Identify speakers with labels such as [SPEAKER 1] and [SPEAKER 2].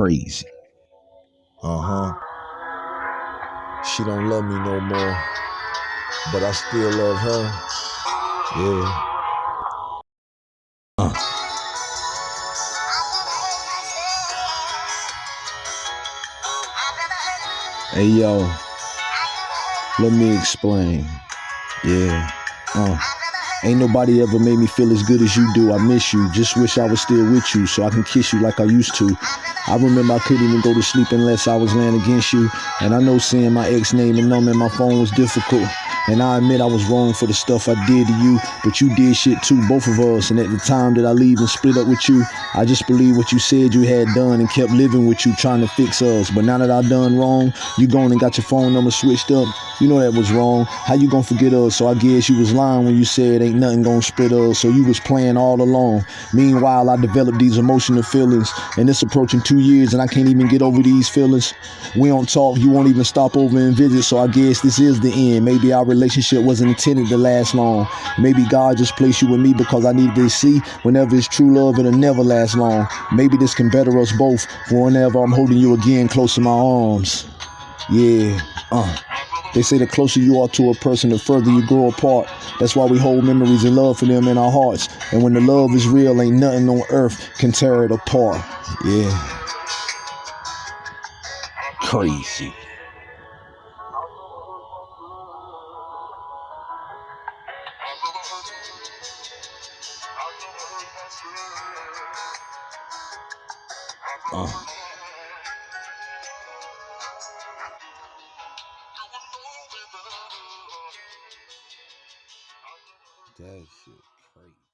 [SPEAKER 1] Crazy.
[SPEAKER 2] Uh huh. She don't love me no more, but I still love her. Yeah.
[SPEAKER 1] Uh. Hey yo, let me explain. Yeah. Uh. Ain't nobody ever made me feel as good as you do. I miss you. Just wish I was still with you so I can kiss you like I used to. I remember I couldn't even go to sleep unless I was laying against you. And I know seeing my ex name and number in my phone was difficult. And I admit I was wrong for the stuff I did to you, but you did shit too, both of us. And at the time that I leave and split up with you, I just believed what you said you had done and kept living with you, trying to fix us. But now that I've done wrong, you gone and got your phone number switched up. You know that was wrong. How you gonna forget us? So I guess you was lying when you said ain't nothing gonna split us. So you was playing all along. Meanwhile, I developed these emotional feelings, and it's approaching two years, and I can't even get over these feelings. We don't talk. You won't even stop over and visit. So I guess this is the end. Maybe our relationship wasn't intended to last long. Maybe God just placed you with me because I needed to see whenever it's true love, it'll never last long. Maybe this can better us both for whenever I'm holding you again close in my arms. Yeah, uh. They say the closer you are to a person, the further you grow apart. That's why we hold memories and love for them in our hearts. And when the love is real, ain't nothing on earth can tear it apart. Yeah. Crazy. Uh. That shit crazy.